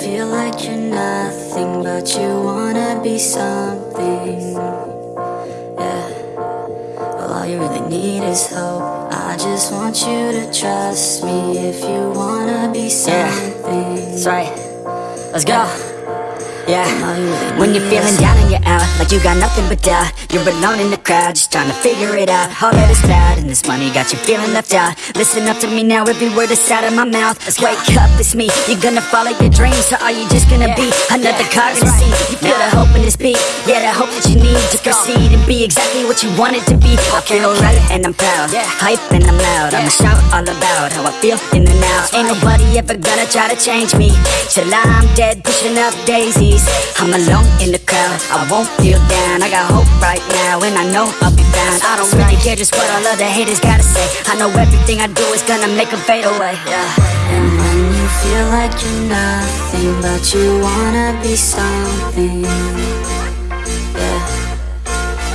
feel like you're nothing, but you wanna be something. Yeah. Well, all you really need is hope. I just want you to trust me if you wanna be something. Yeah. That's right. Let's go. Yeah, when you're feeling down and you're out Like you got nothing but doubt. You're alone in the crowd, just trying to figure it out. All that is bad, and this money got you feeling left out. Listen up to me now, every word that's out of my mouth. Let's Wake up, it's me, you're gonna follow your dreams Or are you just gonna be another cog in the scene? You feel the hope in this beat, yeah, the hope that you need To proceed and be exactly what you wanted to be. I feel right and I'm proud, hype and I'm loud. I'ma shout all about how I feel in the now. Ain't nobody ever gonna try to change me. Till I'm dead, pushing up daisies I'm alone in the crowd, I won't feel down. I got hope right now and I know I'll be found I don't really care just what all other haters gotta say. I know everything I do is gonna make them fade away. Yeah. And when you feel like you're nothing But you wanna be something Yeah.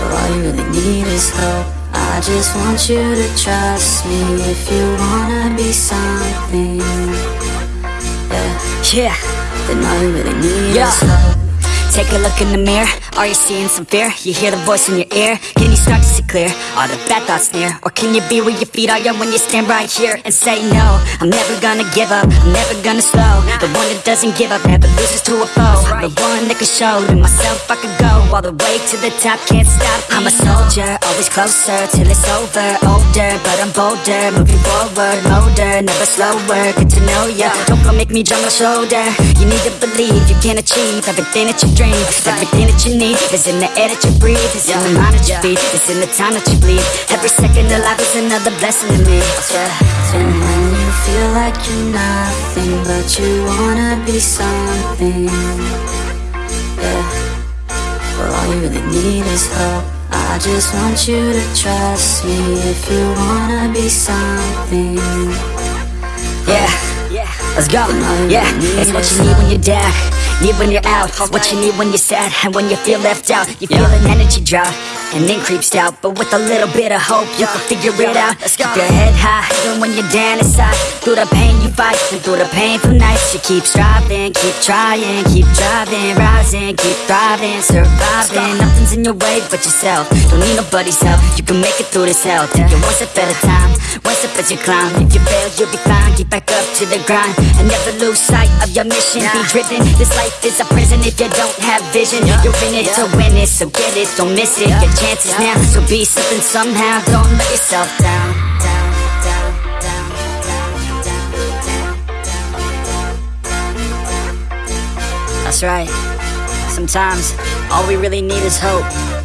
All you really need is hope. I just want you to trust me If you wanna be something Yeah. Yeah then all you really need yeah. Take a look in the mirror, are you seeing some fear? You hear the voice in your ear, can you start to see clear? Are the bad thoughts near? Or can you be where your feet are when you stand right here and say no? I'm never gonna give up, I'm never gonna slow The one that doesn't give up, never loses to a foe That can show. To myself I could go all the way to the top, can't stop. I'm a soldier, always closer till it's over. Older, but I'm bolder, moving forward Motor, never slower, good to know ya. Don't go make me drop my shoulder. You need to believe you can achieve everything that you dream. Everything that you need is in the air that you breathe. It's in the mind that you feed, it's in the time that you bleed. Every second of life is another blessing to me. And when you feel like you're nothing But you wanna be something Yeah Well all you really need is hope I just want you to trust me If you wanna be something. Yeah, yeah. let's go. Yeah, it's what you need when you're down. Need when you're out, what you need when you're sad And when you feel left out, you feel an energy drop And then creeps out, but with a little bit of hope You can figure it out, keep your head high Even when you're down inside, through the pain you fight And through the painful nights, you keep striving Keep trying, keep driving, rising Keep thriving, surviving. Nothing's in your way but yourself. Don't need nobody's help, you can make it through this hell. Take it one step at a time, one step as you climb. If you fail, you'll be fine, get back up to the grind And never lose sight of your mission. Be driven, this life life is a prison if you don't have vision. You're in it to win it, so get it, don't miss it. Your chances now, so be something somehow. Don't let yourself down right. Sometimes, all we really need is hope